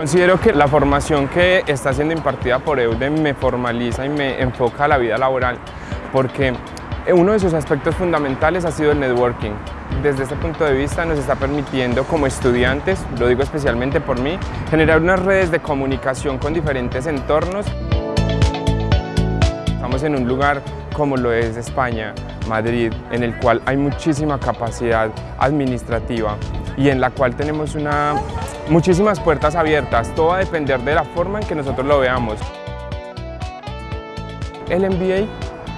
Considero que la formación que está siendo impartida por EUDEM me formaliza y me enfoca a la vida laboral porque uno de sus aspectos fundamentales ha sido el networking. Desde este punto de vista nos está permitiendo como estudiantes, lo digo especialmente por mí, generar unas redes de comunicación con diferentes entornos. Estamos en un lugar como lo es España, Madrid, en el cual hay muchísima capacidad administrativa y en la cual tenemos una, muchísimas puertas abiertas, todo va a depender de la forma en que nosotros lo veamos. El MBA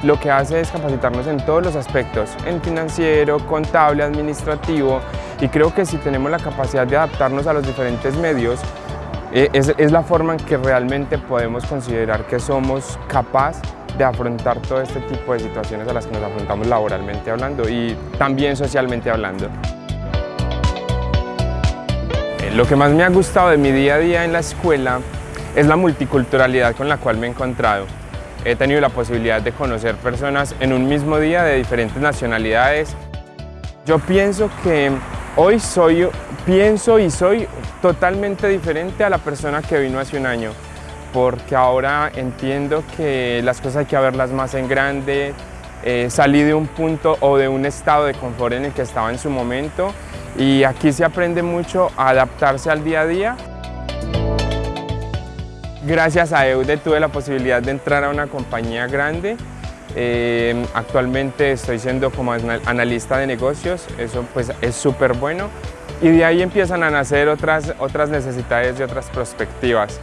lo que hace es capacitarnos en todos los aspectos, en financiero, contable, administrativo, y creo que si tenemos la capacidad de adaptarnos a los diferentes medios, eh, es, la forma en que realmente podemos considerar que somos capaces de afrontar todo este tipo de situaciones a las que nos afrontamos laboralmente hablando y también socialmente hablando. Lo que más me ha gustado de mi día a día en la escuela es la multiculturalidad con la cual me he encontrado. He tenido la posibilidad de conocer personas en un mismo día de diferentes nacionalidades. Yo pienso que hoy soy, pienso y soy totalmente diferente a la persona que vino hace un año, porque ahora entiendo que las cosas hay que verlas más en grande, eh, salí de un punto o de un estado de confort en el que estaba en su momento y aquí se aprende mucho a adaptarse al día a día. Gracias a EUDE tuve la posibilidad de entrar a una compañía grande. Eh, actualmente estoy siendo como analista de negocios, eso pues es súper bueno. Y de ahí empiezan a nacer otras, otras necesidades y otras perspectivas.